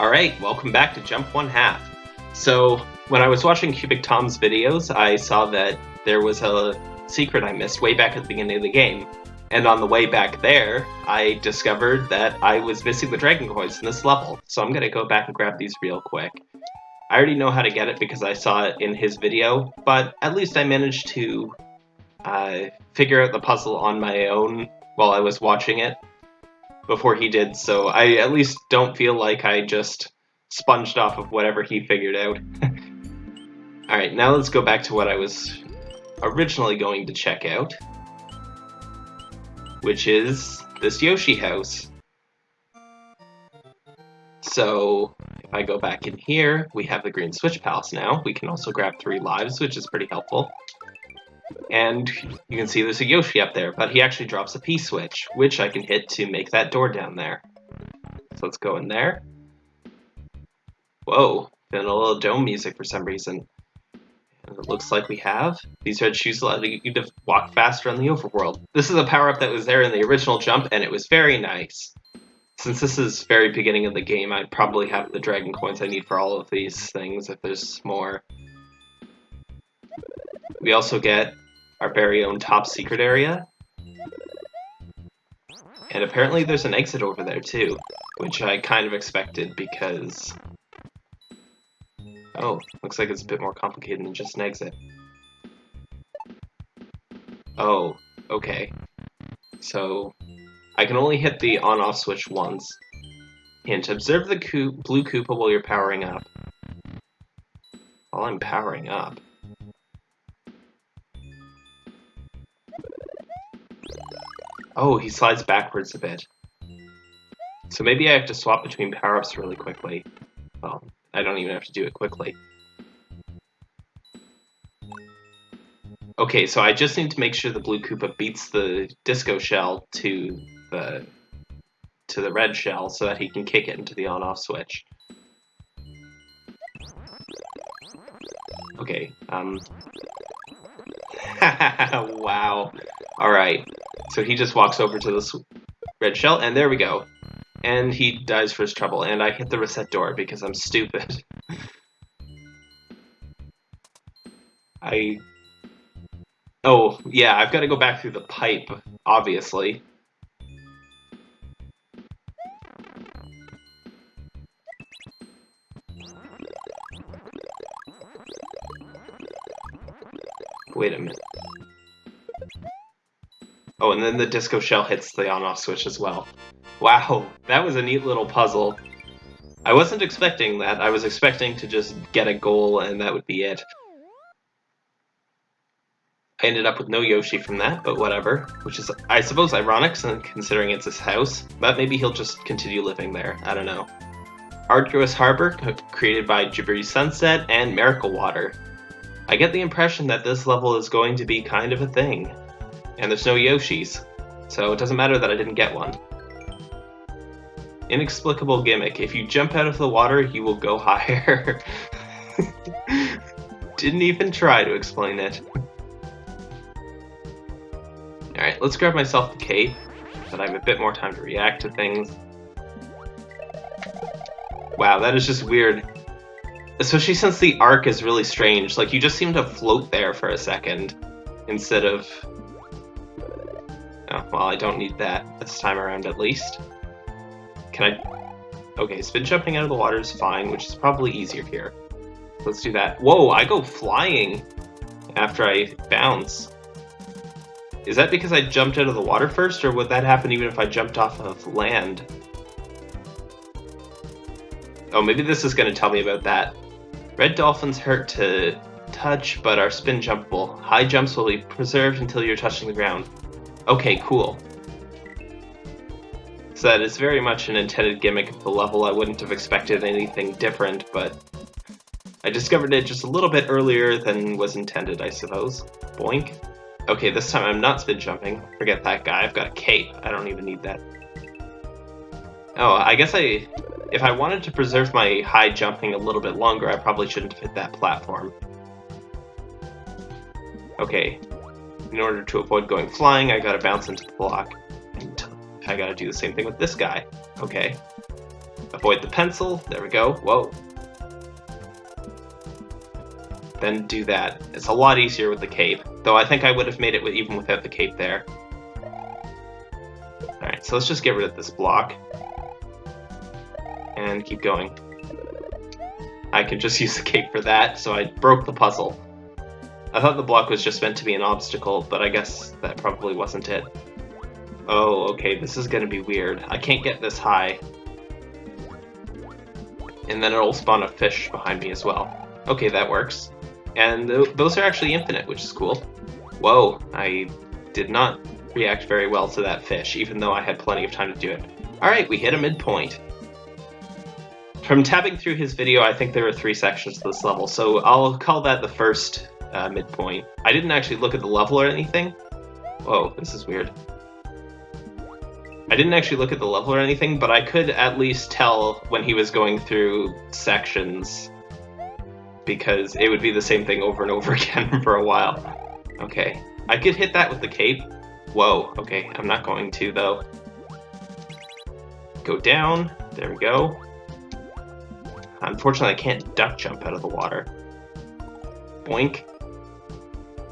Alright, welcome back to Jump One Half. So, when I was watching Cubic Tom's videos, I saw that there was a secret I missed way back at the beginning of the game. And on the way back there, I discovered that I was missing the Dragon Coins in this level. So I'm gonna go back and grab these real quick. I already know how to get it because I saw it in his video, but at least I managed to uh, figure out the puzzle on my own while I was watching it before he did, so I at least don't feel like I just sponged off of whatever he figured out. Alright, now let's go back to what I was originally going to check out, which is this Yoshi house. So, if I go back in here, we have the Green Switch Palace now. We can also grab three lives, which is pretty helpful. And you can see there's a Yoshi up there, but he actually drops a P-switch, which I can hit to make that door down there. So let's go in there. Whoa, feeling a little dome music for some reason. And it looks like we have. These red shoes allow you to walk faster on the overworld. This is a power-up that was there in the original jump, and it was very nice. Since this is very beginning of the game, I probably have the dragon coins I need for all of these things if there's more. We also get our very own top secret area. And apparently there's an exit over there too, which I kind of expected because... Oh, looks like it's a bit more complicated than just an exit. Oh, okay. So, I can only hit the on-off switch once. Hint, observe the blue Koopa while you're powering up. While I'm powering up. Oh, he slides backwards a bit. So maybe I have to swap between power-ups really quickly. Well, I don't even have to do it quickly. Okay, so I just need to make sure the blue Koopa beats the disco shell to the to the red shell so that he can kick it into the on-off switch. Okay, um... wow. Alright, so he just walks over to this red shell, and there we go. And he dies for his trouble, and I hit the reset door because I'm stupid. I... Oh, yeah, I've got to go back through the pipe, obviously. Wait a minute. Oh, and then the disco shell hits the on-off switch as well. Wow, that was a neat little puzzle. I wasn't expecting that. I was expecting to just get a goal and that would be it. I ended up with no Yoshi from that, but whatever. Which is, I suppose, ironic considering it's his house, but maybe he'll just continue living there. I don't know. Arduous Harbor, created by Jabiri Sunset and Miracle Water. I get the impression that this level is going to be kind of a thing and there's no Yoshis, so it doesn't matter that I didn't get one. Inexplicable gimmick. If you jump out of the water, you will go higher. Didn't even try to explain it. Alright, let's grab myself the cape, so I have a bit more time to react to things. Wow, that is just weird. Especially since the arc is really strange. Like, you just seem to float there for a second, instead of Oh, well, I don't need that this time around at least. Can I... Okay, spin jumping out of the water is fine, which is probably easier here. Let's do that. Whoa, I go flying after I bounce. Is that because I jumped out of the water first, or would that happen even if I jumped off of land? Oh, maybe this is going to tell me about that. Red dolphins hurt to touch, but are spin jumpable. High jumps will be preserved until you're touching the ground. Okay, cool. So that is very much an intended gimmick of the level. I wouldn't have expected anything different, but I discovered it just a little bit earlier than was intended, I suppose. Boink. Okay, this time I'm not spin jumping. Forget that guy, I've got a cape. I don't even need that. Oh, I guess I... If I wanted to preserve my high jumping a little bit longer, I probably shouldn't have hit that platform. Okay, in order to avoid going flying, I gotta bounce into the block. And I gotta do the same thing with this guy. Okay. Avoid the pencil. There we go. Whoa. Then do that. It's a lot easier with the cape, though I think I would have made it even without the cape there. Alright, so let's just get rid of this block. And keep going. I can just use the cape for that, so I broke the puzzle. I thought the block was just meant to be an obstacle, but I guess that probably wasn't it. Oh, okay, this is gonna be weird. I can't get this high. And then it'll spawn a fish behind me as well. Okay, that works. And th those are actually infinite, which is cool. Whoa, I did not react very well to that fish, even though I had plenty of time to do it. Alright, we hit a midpoint. From tabbing through his video, I think there are three sections to this level, so I'll call that the first uh, midpoint. I didn't actually look at the level or anything. Whoa, this is weird. I didn't actually look at the level or anything, but I could at least tell when he was going through sections because it would be the same thing over and over again for a while. Okay, I could hit that with the cape. Whoa, okay, I'm not going to though. Go down, there we go. Unfortunately, I can't duck jump out of the water. Boink.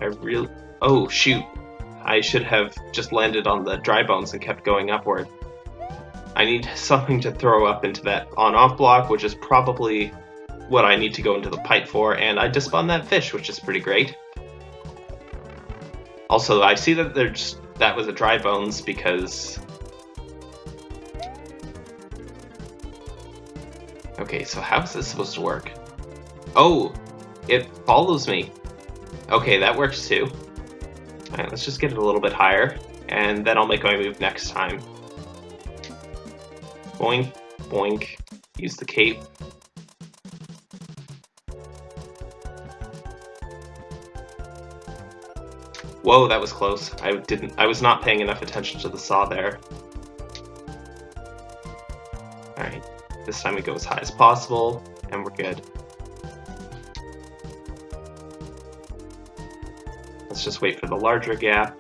I really... Oh, shoot. I should have just landed on the dry bones and kept going upward. I need something to throw up into that on-off block, which is probably what I need to go into the pipe for, and I just spawned that fish, which is pretty great. Also, I see that there's that was a dry bones because... Okay, so how is this supposed to work? Oh, it follows me. Okay, that works too. Alright, let's just get it a little bit higher, and then I'll make my move next time. Boink, boink, use the cape. Whoa, that was close. I didn't I was not paying enough attention to the saw there. Alright, this time we go as high as possible, and we're good. Just wait for the larger gap.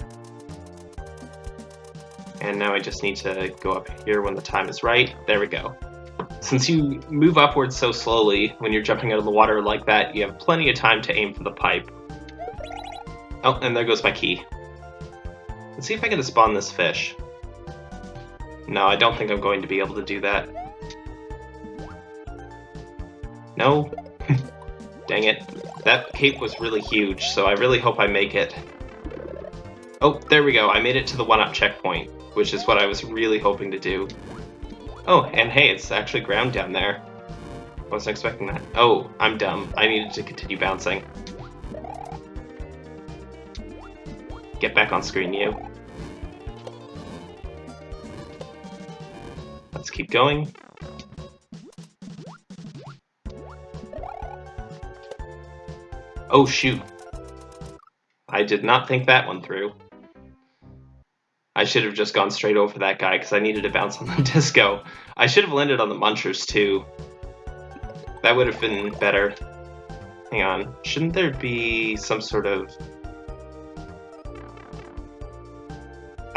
And now I just need to go up here when the time is right. There we go. Since you move upwards so slowly when you're jumping out of the water like that, you have plenty of time to aim for the pipe. Oh, and there goes my key. Let's see if I can spawn this fish. No, I don't think I'm going to be able to do that. No? Dang it. That cape was really huge, so I really hope I make it. Oh, there we go. I made it to the one-up checkpoint, which is what I was really hoping to do. Oh, and hey, it's actually ground down there. I wasn't expecting that. Oh, I'm dumb. I needed to continue bouncing. Get back on screen, you. Let's keep going. Oh shoot. I did not think that one through. I should have just gone straight over that guy because I needed to bounce on the disco. I should have landed on the munchers too. That would have been better. Hang on, shouldn't there be some sort of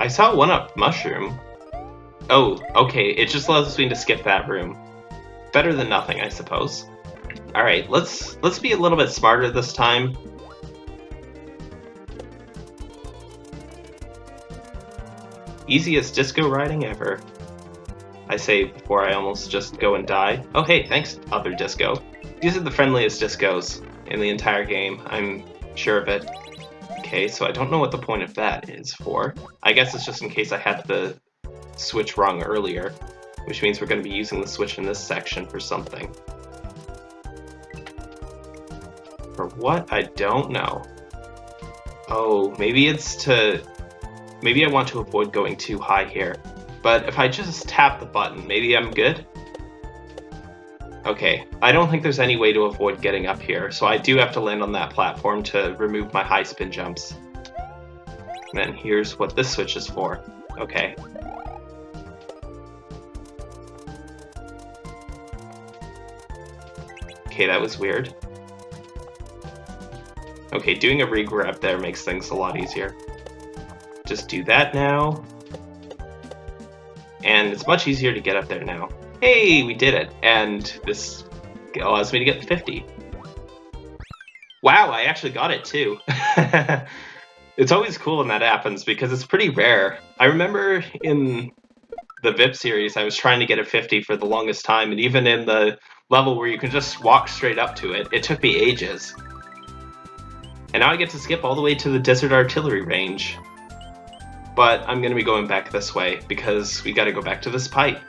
I saw one up mushroom. Oh, okay, it just allows me to skip that room. Better than nothing, I suppose. Alright, let's let's be a little bit smarter this time. Easiest disco riding ever. I say before I almost just go and die. Oh hey, thanks, other disco. These are the friendliest discos in the entire game, I'm sure of it. Okay, so I don't know what the point of that is for. I guess it's just in case I had the switch wrong earlier, which means we're going to be using the switch in this section for something. For what? I don't know. Oh, maybe it's to... Maybe I want to avoid going too high here. But if I just tap the button, maybe I'm good? Okay, I don't think there's any way to avoid getting up here, so I do have to land on that platform to remove my high spin jumps. And then here's what this switch is for. Okay. Okay, that was weird. Okay, doing a regrab there makes things a lot easier. Just do that now. And it's much easier to get up there now. Hey, we did it. And this allows me to get 50. Wow, I actually got it too. it's always cool when that happens because it's pretty rare. I remember in the VIP series, I was trying to get a 50 for the longest time, and even in the level where you can just walk straight up to it, it took me ages. And now I get to skip all the way to the Desert Artillery range. But I'm going to be going back this way, because we got to go back to this pipe.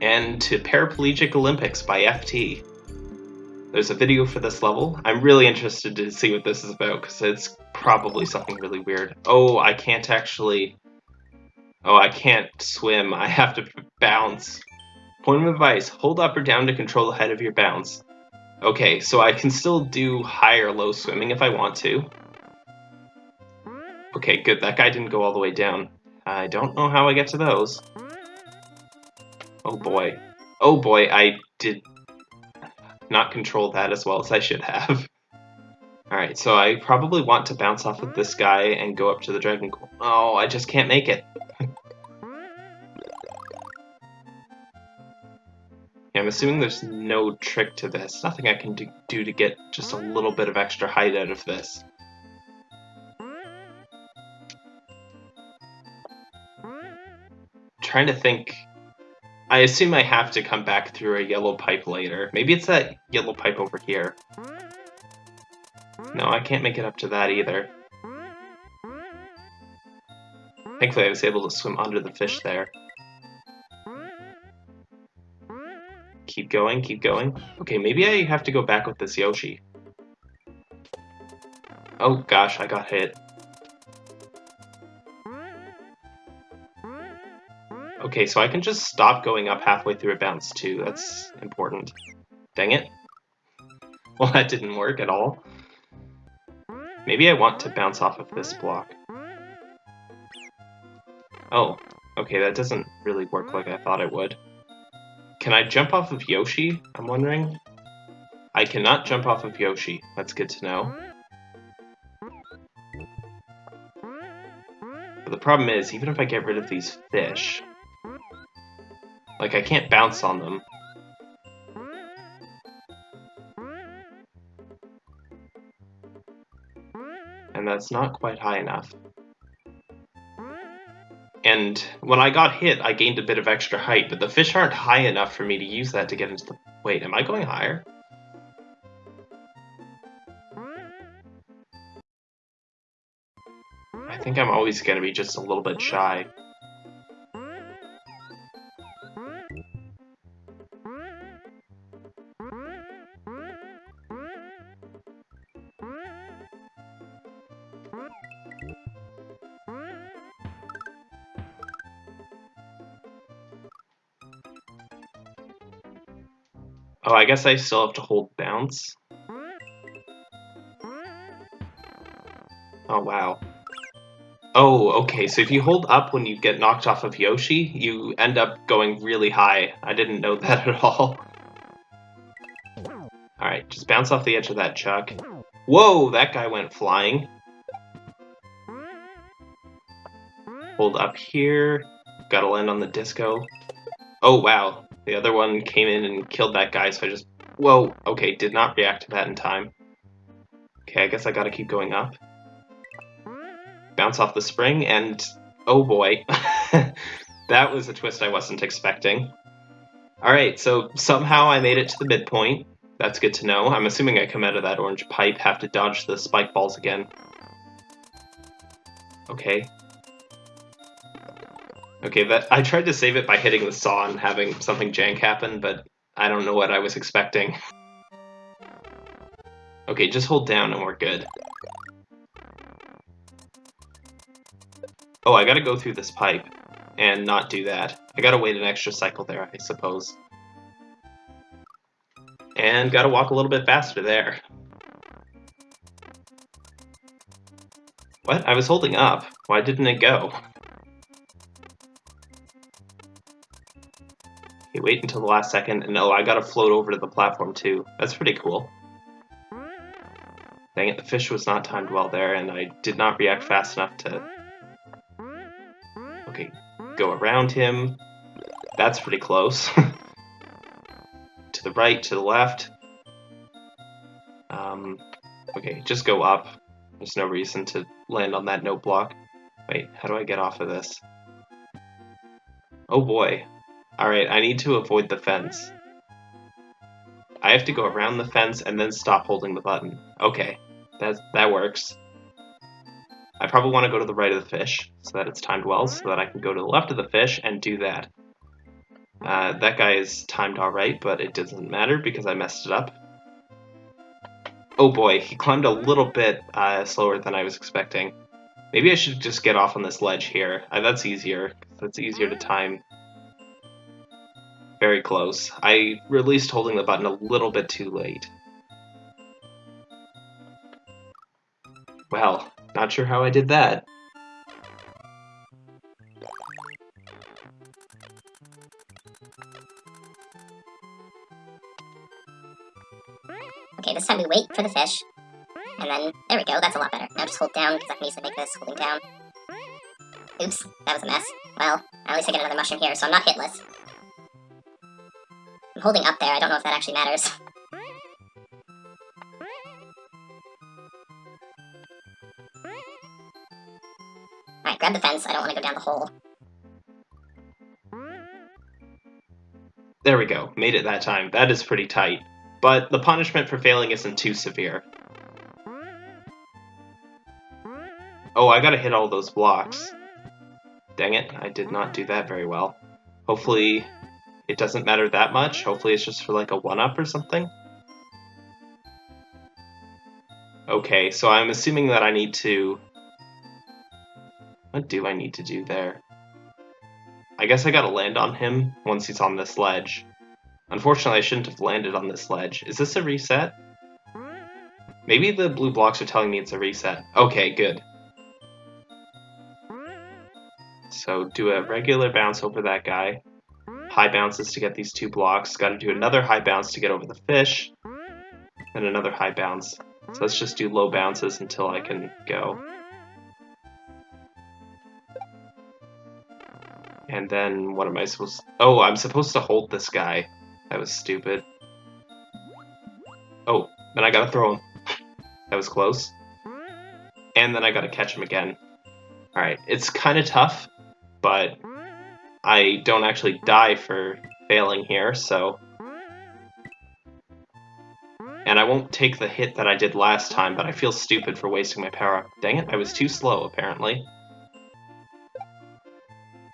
And to Paraplegic Olympics by FT. There's a video for this level. I'm really interested to see what this is about, because it's probably something really weird. Oh, I can't actually... Oh, I can't swim. I have to bounce. Point of advice, hold up or down to control the head of your bounce. Okay, so I can still do high or low swimming if I want to. Okay, good. That guy didn't go all the way down. I don't know how I get to those. Oh boy. Oh boy, I did not control that as well as I should have. Alright, so I probably want to bounce off of this guy and go up to the Dragon Oh, I just can't make it. I'm assuming there's no trick to this. Nothing I can do, do to get just a little bit of extra height out of this. trying to think. I assume I have to come back through a yellow pipe later. Maybe it's that yellow pipe over here. No, I can't make it up to that either. Thankfully I was able to swim under the fish there. Keep going, keep going. Okay, maybe I have to go back with this Yoshi. Oh gosh, I got hit. Okay, so I can just stop going up halfway through a bounce too. That's important. Dang it. Well, that didn't work at all. Maybe I want to bounce off of this block. Oh, okay, that doesn't really work like I thought it would. Can I jump off of Yoshi? I'm wondering. I cannot jump off of Yoshi. That's good to know. But the problem is, even if I get rid of these fish, like, I can't bounce on them. And that's not quite high enough. And when I got hit, I gained a bit of extra height, but the fish aren't high enough for me to use that to get into the... Wait, am I going higher? I think I'm always going to be just a little bit shy. Guess I still have to hold bounce. Oh, wow. Oh, okay, so if you hold up when you get knocked off of Yoshi, you end up going really high. I didn't know that at all. Alright, just bounce off the edge of that chuck. Whoa, that guy went flying. Hold up here. Gotta land on the disco. Oh, wow. The other one came in and killed that guy, so I just... Whoa, okay, did not react to that in time. Okay, I guess I gotta keep going up. Bounce off the spring, and... Oh boy. that was a twist I wasn't expecting. Alright, so somehow I made it to the midpoint. That's good to know. I'm assuming I come out of that orange pipe, have to dodge the spike balls again. Okay, Okay, that I tried to save it by hitting the saw and having something jank happen, but I don't know what I was expecting. Okay, just hold down and we're good. Oh, I gotta go through this pipe and not do that. I gotta wait an extra cycle there, I suppose. And gotta walk a little bit faster there. What? I was holding up. Why didn't it go? Okay, wait until the last second, and oh, I gotta float over to the platform too. That's pretty cool. Dang it, the fish was not timed well there, and I did not react fast enough to... Okay, go around him. That's pretty close. to the right, to the left. Um, okay, just go up. There's no reason to land on that note block. Wait, how do I get off of this? Oh boy. Alright, I need to avoid the fence. I have to go around the fence and then stop holding the button. Okay, that, that works. I probably want to go to the right of the fish, so that it's timed well, so that I can go to the left of the fish and do that. Uh, that guy is timed alright, but it doesn't matter because I messed it up. Oh boy, he climbed a little bit uh, slower than I was expecting. Maybe I should just get off on this ledge here. Uh, that's easier. That's easier to time. Very close. I released holding the button a little bit too late. Well, not sure how I did that. Okay, this time we wait for the fish. And then, there we go, that's a lot better. Now just hold down, because I can easily make this holding down. Oops, that was a mess. Well, at least I get another mushroom here, so I'm not hitless. I'm holding up there, I don't know if that actually matters. Alright, grab the fence, I don't want to go down the hole. There we go, made it that time. That is pretty tight. But the punishment for failing isn't too severe. Oh, I gotta hit all those blocks. Dang it, I did not do that very well. Hopefully it doesn't matter that much. Mm-hmm. Hopefully it's just for like a 1-up or something. Okay, so I'm assuming that I need to... What do I need to do there? I guess I gotta land on him once he's on this ledge. Unfortunately, I shouldn't have landed on this ledge. Is this a reset? Maybe the blue blocks are telling me it's a reset. Okay, good. So do a regular bounce over that guy. High bounces to get these two blocks. Gotta do another high bounce to get over the fish. And another high bounce. So let's just do low bounces until I can go. And then what am I supposed to... Oh, I'm supposed to hold this guy. That was stupid. Oh, then I gotta throw him. that was close. And then I gotta catch him again. Alright, it's kind of tough, but I don't actually die for failing here, so... And I won't take the hit that I did last time, but I feel stupid for wasting my power-up. Dang it, I was too slow, apparently.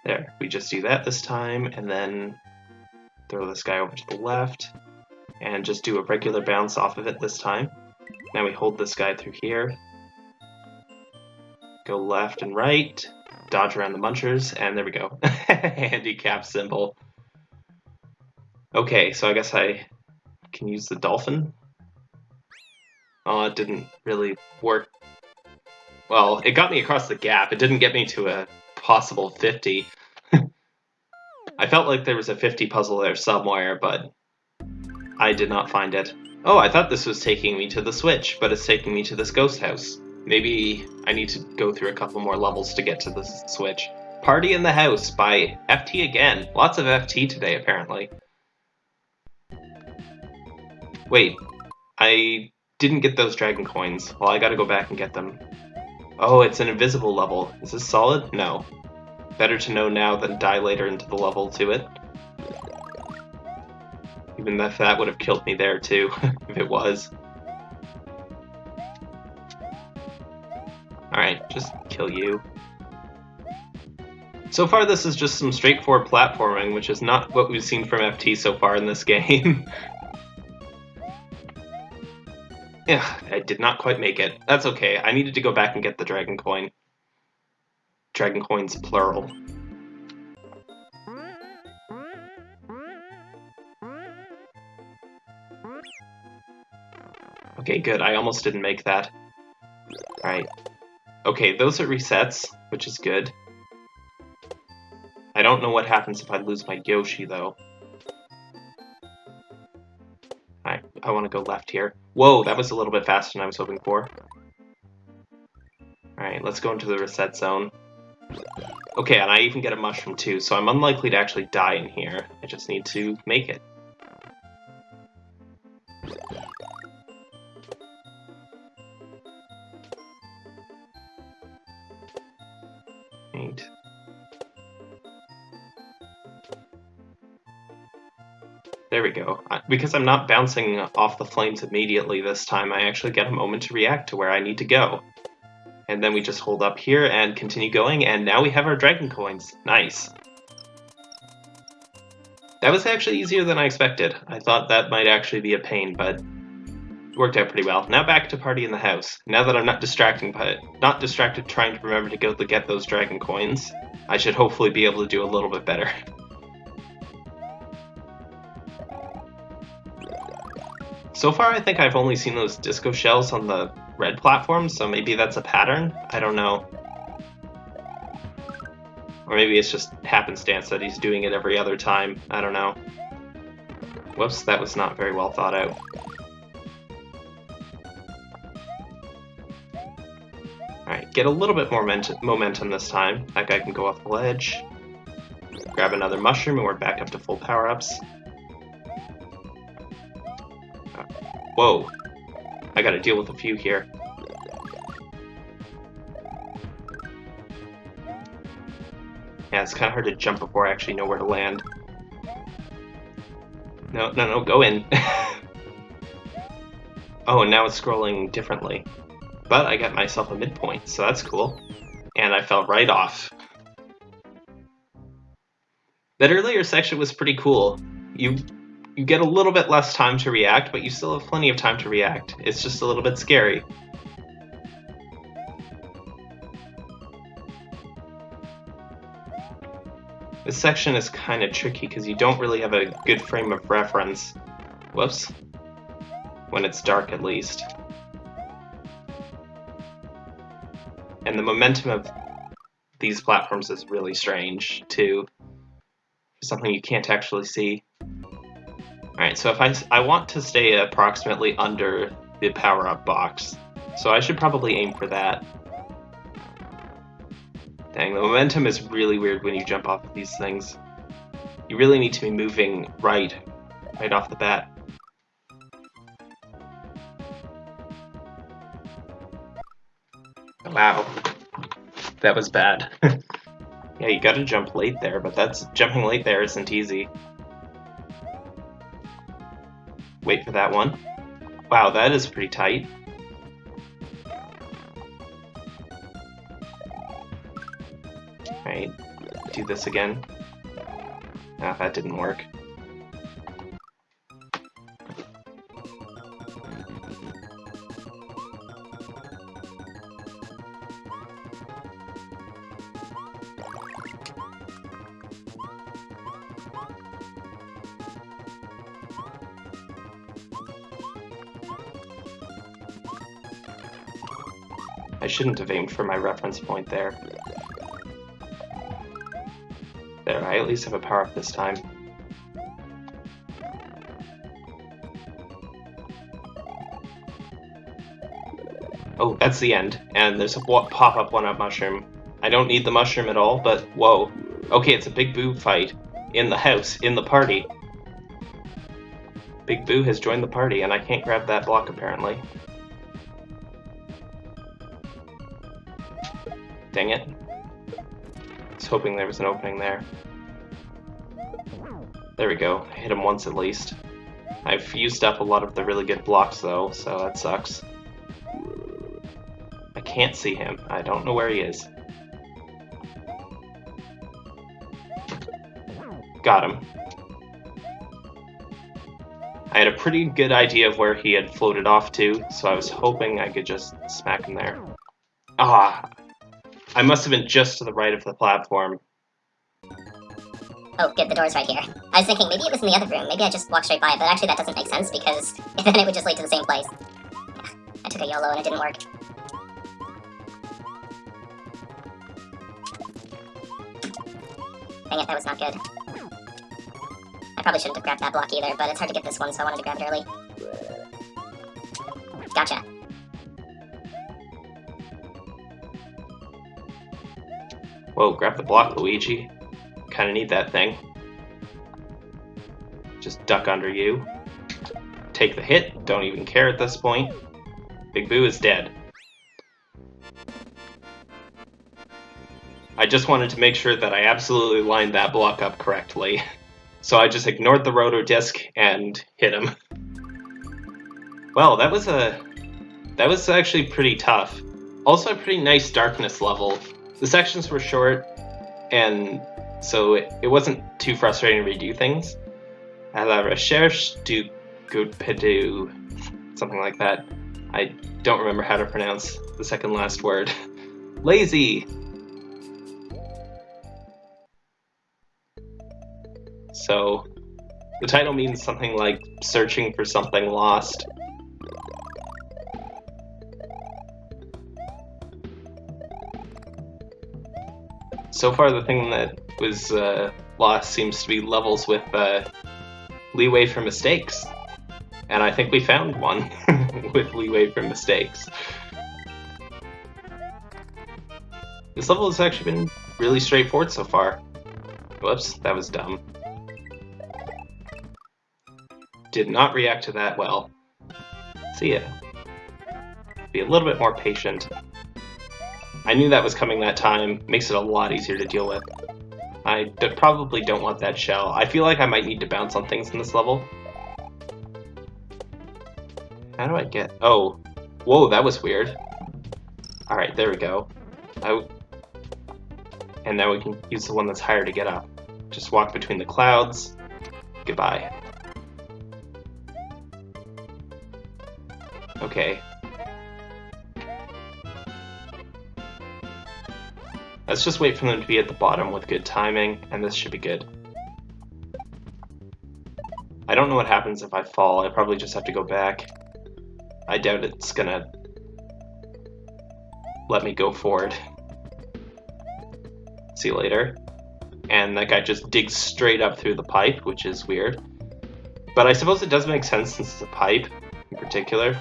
There, we just do that this time, and then throw this guy over to the left, and just do a regular bounce off of it this time. Now we hold this guy through here, go left and right, dodge around the munchers, and there we go. Handicap symbol. Okay, so I guess I can use the dolphin. Oh, it didn't really work. Well, it got me across the gap. It didn't get me to a possible 50. I felt like there was a 50 puzzle there somewhere, but I did not find it. Oh, I thought this was taking me to the Switch, but it's taking me to this ghost house. Maybe I need to go through a couple more levels to get to the Switch. Party in the House by FT again. Lots of FT today, apparently. Wait, I didn't get those dragon coins. Well, I gotta go back and get them. Oh, it's an invisible level. Is this solid? No. Better to know now than die later into the level to it. Even if that would have killed me there too, if it was. Alright, just kill you. So far this is just some straightforward platforming, which is not what we've seen from FT so far in this game. yeah, I did not quite make it. That's okay, I needed to go back and get the dragon coin. Dragon coins plural. Okay, good. I almost didn't make that. Alright. Okay, those are resets, which is good. I don't know what happens if I lose my Yoshi, though. Alright, I want to go left here. Whoa, that was a little bit faster than I was hoping for. Alright, let's go into the reset zone. Okay, and I even get a mushroom too, so I'm unlikely to actually die in here. I just need to make it. There we go. Because I'm not bouncing off the flames immediately this time, I actually get a moment to react to where I need to go. And then we just hold up here and continue going, and now we have our dragon coins. Nice. That was actually easier than I expected. I thought that might actually be a pain, but worked out pretty well. Now back to party in the house. Now that I'm not distracting, but not distracted trying to remember to go to get those dragon coins, I should hopefully be able to do a little bit better. So far, I think I've only seen those disco shells on the red platform, so maybe that's a pattern? I don't know. Or maybe it's just happenstance that he's doing it every other time. I don't know. Whoops, that was not very well thought out. Alright, get a little bit more momentum this time. That guy can go off the ledge. Grab another mushroom and we're back up to full power-ups. Whoa. I gotta deal with a few here. Yeah, it's kind of hard to jump before I actually know where to land. No, no, no, go in. oh, and now it's scrolling differently. But I got myself a midpoint, so that's cool. And I fell right off. That earlier section was pretty cool. You you get a little bit less time to react, but you still have plenty of time to react. It's just a little bit scary. This section is kind of tricky because you don't really have a good frame of reference. Whoops. When it's dark, at least. And the momentum of these platforms is really strange, too. Something you can't actually see. Alright, so if I, I want to stay approximately under the power-up box, so I should probably aim for that. Dang, the momentum is really weird when you jump off of these things. You really need to be moving right, right off the bat. Wow. That was bad. yeah, you gotta jump late there, but that's jumping late there isn't easy. Wait for that one. Wow, that is pretty tight. Alright, do this again. Ah, that didn't work. I shouldn't have aimed for my reference point there. There, I at least have a power-up this time. Oh, that's the end. And there's a pop-up one-up mushroom. I don't need the mushroom at all, but whoa. Okay, it's a Big Boo fight. In the house, in the party. Big Boo has joined the party, and I can't grab that block apparently. Dang it. I was hoping there was an opening there. There we go. Hit him once at least. I've used up a lot of the really good blocks though, so that sucks. I can't see him. I don't know where he is. Got him. I had a pretty good idea of where he had floated off to, so I was hoping I could just smack him there. Ah, I must have been just to the right of the platform. Oh, good, the door's right here. I was thinking maybe it was in the other room, maybe I just walked straight by it, but actually that doesn't make sense because then it would just lead to the same place. I took a YOLO and it didn't work. Dang it, that was not good. I probably shouldn't have grabbed that block either, but it's hard to get this one, so I wanted to grab it early. Gotcha. Whoa, grab the block, Luigi. Kinda need that thing. Just duck under you. Take the hit, don't even care at this point. Big Boo is dead. I just wanted to make sure that I absolutely lined that block up correctly. So I just ignored the rotor disc and hit him. Well, that was a that was actually pretty tough. Also a pretty nice darkness level. The sections were short, and so it, it wasn't too frustrating to redo things. À la recherche du Goodpedu, something like that. I don't remember how to pronounce the second last word. Lazy! So, the title means something like searching for something lost. So far, the thing that was uh, lost seems to be levels with uh, leeway for mistakes. And I think we found one with leeway for mistakes. This level has actually been really straightforward so far. Whoops, that was dumb did not react to that well. See ya. Be a little bit more patient. I knew that was coming that time, makes it a lot easier to deal with. I probably don't want that shell. I feel like I might need to bounce on things in this level. How do I get... Oh. Whoa, that was weird. Alright, there we go. I... And now we can use the one that's higher to get up. Just walk between the clouds. Goodbye. Okay. Let's just wait for them to be at the bottom with good timing, and this should be good. I don't know what happens if I fall. I probably just have to go back. I doubt it's gonna let me go forward. See you later. And that guy just digs straight up through the pipe, which is weird. But I suppose it does make sense since it's a pipe in particular.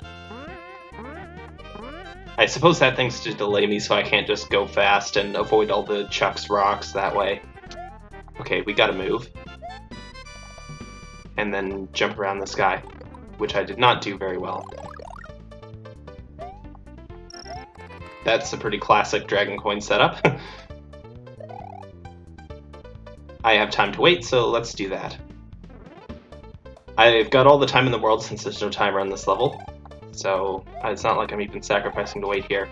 I suppose that thing's to delay me so I can't just go fast and avoid all the Chuck's rocks that way. Okay, we gotta move. And then jump around this guy, which I did not do very well. That's a pretty classic Dragon Coin setup. I have time to wait, so let's do that. I've got all the time in the world since there's no timer on this level, so uh, it's not like I'm even sacrificing to wait here.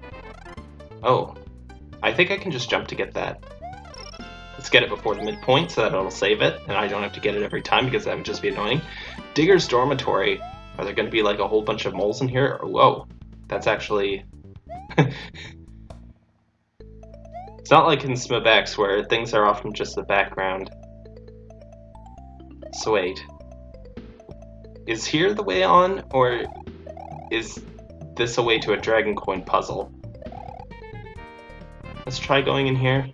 Oh, I think I can just jump to get that. Let's get it before the midpoint so that it'll save it, and I don't have to get it every time because that would just be annoying. Digger's Dormitory. Are there going to be like a whole bunch of moles in here? Whoa, that's actually... it's not like in SMBX where things are often just the background. So wait. Is here the way on, or is this a way to a Dragon Coin puzzle? Let's try going in here.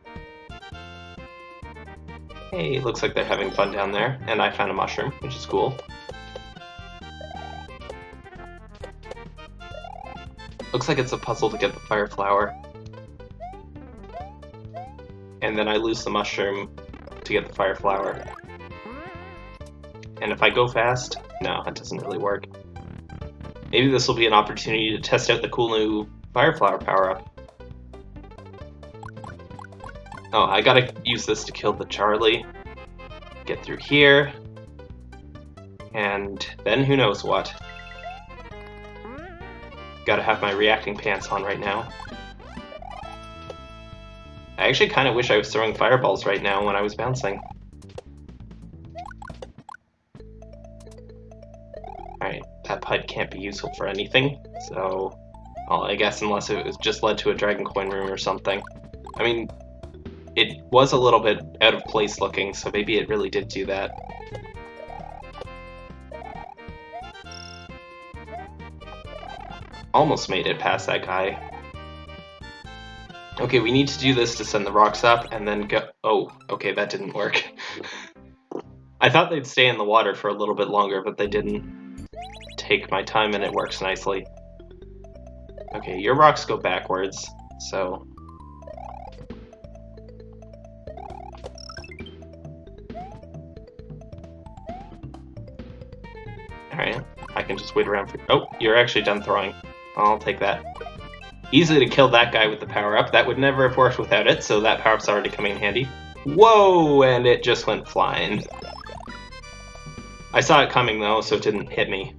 Hey, looks like they're having fun down there, and I found a mushroom, which is cool. Looks like it's a puzzle to get the fire flower. And then I lose the mushroom to get the fire flower. And if I go fast, no, that doesn't really work. Maybe this will be an opportunity to test out the cool new Fireflower power-up. Oh, I gotta use this to kill the Charlie. Get through here. And then who knows what. Gotta have my reacting pants on right now. I actually kind of wish I was throwing fireballs right now when I was bouncing. Can't be useful for anything, so well, I guess unless it was just led to a Dragon Coin room or something. I mean, it was a little bit out of place looking, so maybe it really did do that. Almost made it past that guy. Okay, we need to do this to send the rocks up and then go- oh, okay, that didn't work. I thought they'd stay in the water for a little bit longer, but they didn't take my time and it works nicely. Okay, your rocks go backwards, so... Alright, I can just wait around for- Oh, you're actually done throwing. I'll take that. Easily to kill that guy with the power-up. That would never have worked without it, so that power-up's already coming in handy. Whoa! And it just went flying. I saw it coming, though, so it didn't hit me.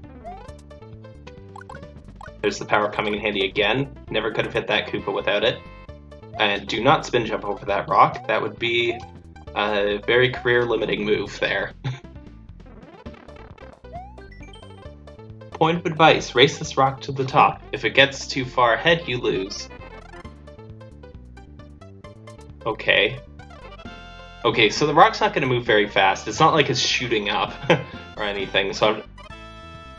There's the power coming in handy again. Never could have hit that Koopa without it. And do not spin jump over that rock. That would be a very career limiting move there. Point of advice, race this rock to the top. If it gets too far ahead, you lose. Okay. Okay, so the rock's not going to move very fast. It's not like it's shooting up or anything, so I'm,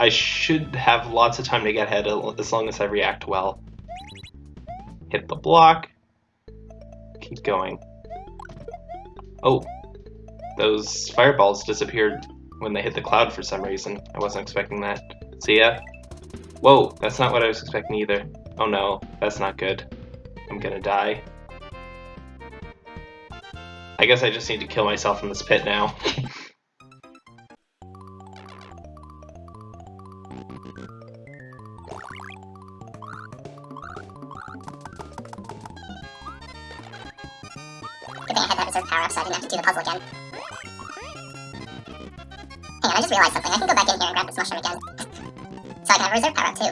I should have lots of time to get ahead as long as I react well. Hit the block. Keep going. Oh, those fireballs disappeared when they hit the cloud for some reason. I wasn't expecting that. See ya. Whoa, that's not what I was expecting either. Oh no, that's not good. I'm gonna die. I guess I just need to kill myself in this pit now. So have reserve power too.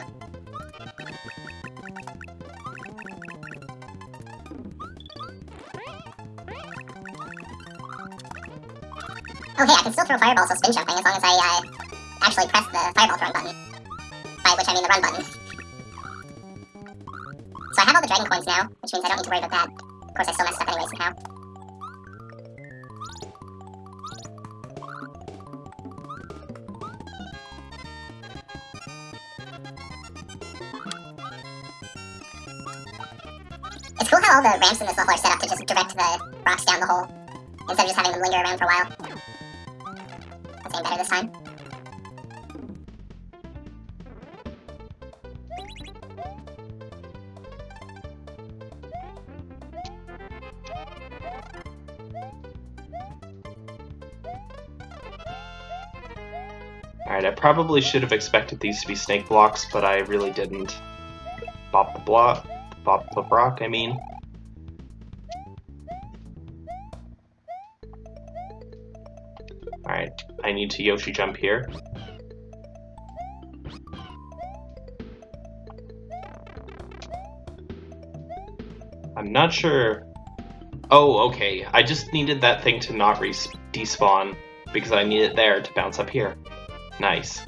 Oh hey, I can still throw fireballs while spin jumping as long as I uh, actually press the fireball throwing button. By which I mean the run button. So I have all the dragon coins now, which means I don't need to worry about that. Of course, I still messed up anyway somehow. How all the ramps in this level are set up to just direct the rocks down the hole, instead of just having them linger around for a while. That's even better this time. Alright, I probably should have expected these to be snake blocks, but I really didn't. Bop the block. Bop the rock, I mean. I need to Yoshi jump here. I'm not sure... Oh, okay. I just needed that thing to not despawn, because I need it there to bounce up here. Nice.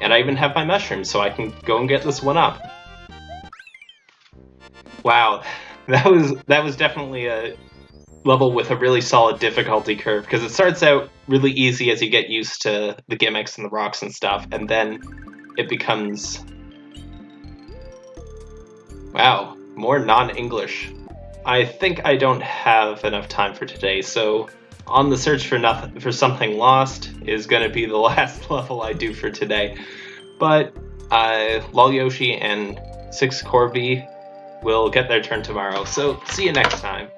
And I even have my mushrooms, so I can go and get this one up. Wow, that was that was definitely a level with a really solid difficulty curve because it starts out really easy as you get used to the gimmicks and the rocks and stuff, and then it becomes wow more non-English. I think I don't have enough time for today, so on the search for nothing for something lost is going to be the last level I do for today. But uh, Lol Yoshi and Six Corby will get their turn tomorrow, so see you next time.